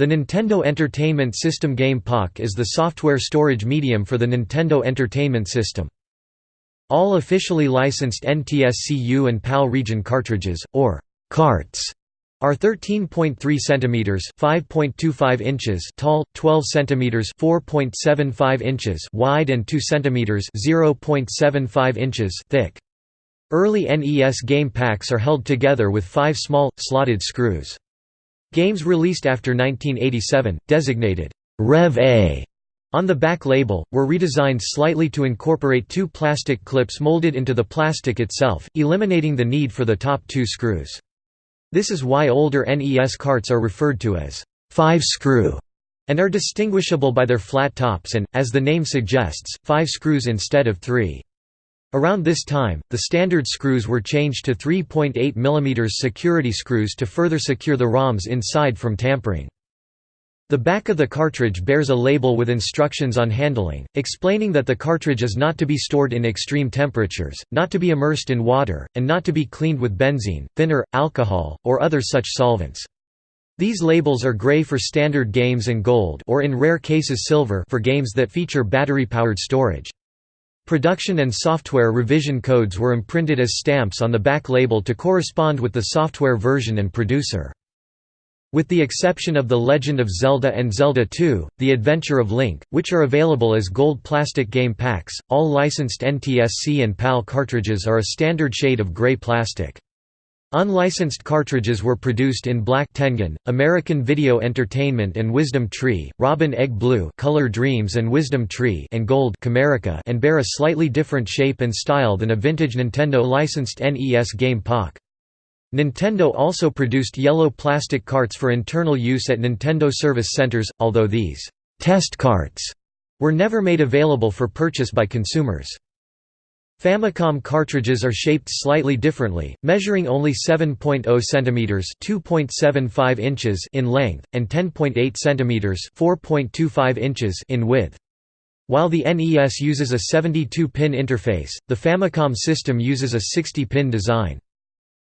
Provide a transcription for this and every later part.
The Nintendo Entertainment System Game Pak is the software storage medium for the Nintendo Entertainment System. All officially licensed NTSCU and PAL region cartridges, or carts, are 13.3 cm (5.25 inches) tall, 12 cm (4.75 inches) wide and 2 cm (0.75 inches) thick. Early NES game packs are held together with five small, slotted screws. Games released after 1987, designated Rev A on the back label, were redesigned slightly to incorporate two plastic clips molded into the plastic itself, eliminating the need for the top two screws. This is why older NES carts are referred to as five-screw and are distinguishable by their flat tops and, as the name suggests, five screws instead of three. Around this time, the standard screws were changed to 3.8 mm security screws to further secure the ROMs inside from tampering. The back of the cartridge bears a label with instructions on handling, explaining that the cartridge is not to be stored in extreme temperatures, not to be immersed in water, and not to be cleaned with benzene, thinner, alcohol, or other such solvents. These labels are gray for standard games and gold or in rare cases silver for games that feature battery-powered storage. Production and software revision codes were imprinted as stamps on the back label to correspond with the software version and producer. With the exception of The Legend of Zelda and Zelda II, The Adventure of Link, which are available as gold plastic game packs, all licensed NTSC and PAL cartridges are a standard shade of gray plastic. Unlicensed cartridges were produced in Black Tengen, American Video Entertainment and Wisdom Tree, Robin Egg Blue Color Dreams and Wisdom Tree and Gold Camerica and bear a slightly different shape and style than a vintage Nintendo licensed NES game Pak. Nintendo also produced yellow plastic carts for internal use at Nintendo service centers, although these «test carts» were never made available for purchase by consumers. Famicom cartridges are shaped slightly differently, measuring only 7.0 cm (2.75 inches) in length and 10.8 cm (4.25 inches) in width. While the NES uses a 72-pin interface, the Famicom system uses a 60-pin design.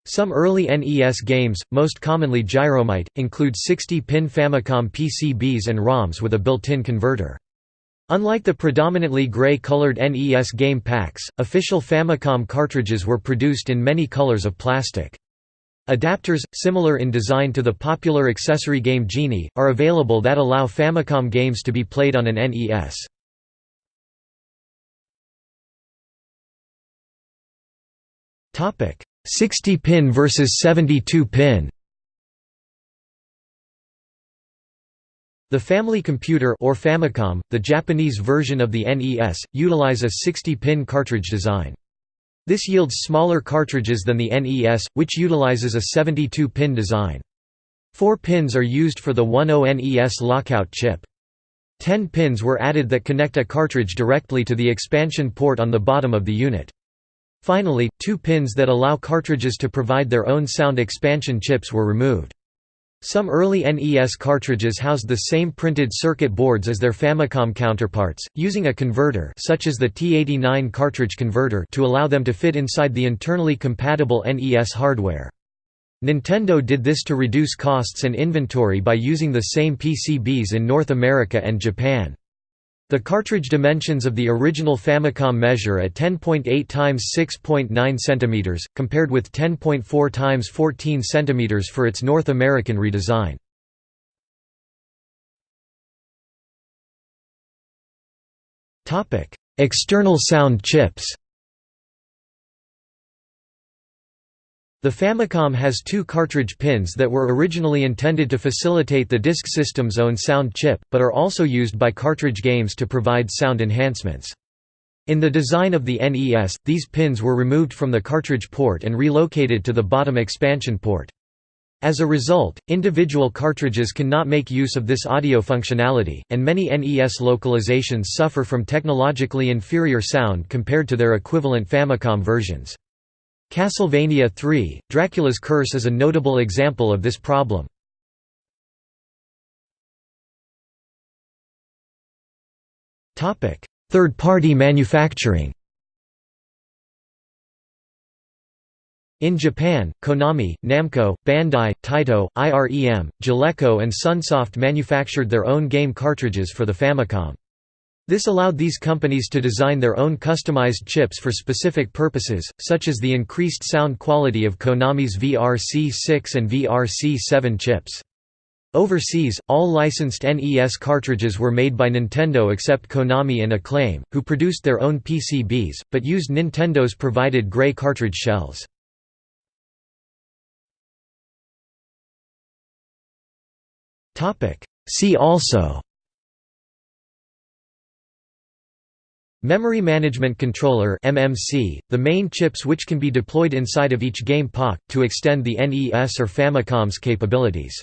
Some early NES games, most commonly Gyromite, include 60-pin Famicom PCBs and ROMs with a built-in converter. Unlike the predominantly gray-colored NES game packs, official Famicom cartridges were produced in many colors of plastic. Adapters, similar in design to the popular accessory game Genie, are available that allow Famicom games to be played on an NES. Topic: 60-pin versus 72-pin. The Family Computer or Famicom, the Japanese version of the NES, utilize a 60-pin cartridge design. This yields smaller cartridges than the NES, which utilizes a 72-pin design. Four pins are used for the 10NES lockout chip. Ten pins were added that connect a cartridge directly to the expansion port on the bottom of the unit. Finally, two pins that allow cartridges to provide their own sound expansion chips were removed. Some early NES cartridges housed the same printed circuit boards as their Famicom counterparts, using a converter such as the T89 cartridge converter to allow them to fit inside the internally compatible NES hardware. Nintendo did this to reduce costs and inventory by using the same PCBs in North America and Japan. The cartridge dimensions of the original Famicom measure at 10.8 x 6.9 cm, compared with 10.4 x 14 cm for its North American redesign. External sound chips The Famicom has two cartridge pins that were originally intended to facilitate the disk system's own sound chip, but are also used by cartridge games to provide sound enhancements. In the design of the NES, these pins were removed from the cartridge port and relocated to the bottom expansion port. As a result, individual cartridges cannot make use of this audio functionality, and many NES localizations suffer from technologically inferior sound compared to their equivalent Famicom versions. Castlevania III, Dracula's Curse is a notable example of this problem. Third-party manufacturing In Japan, Konami, Namco, Bandai, Taito, IREM, Jaleco and Sunsoft manufactured their own game cartridges for the Famicom. This allowed these companies to design their own customized chips for specific purposes, such as the increased sound quality of Konami's VRC-6 and VRC-7 chips. Overseas, all licensed NES cartridges were made by Nintendo except Konami and Acclaim, who produced their own PCBs, but used Nintendo's provided gray cartridge shells. See also Memory Management Controller MMC, the main chips which can be deployed inside of each game Pak, to extend the NES or Famicom's capabilities.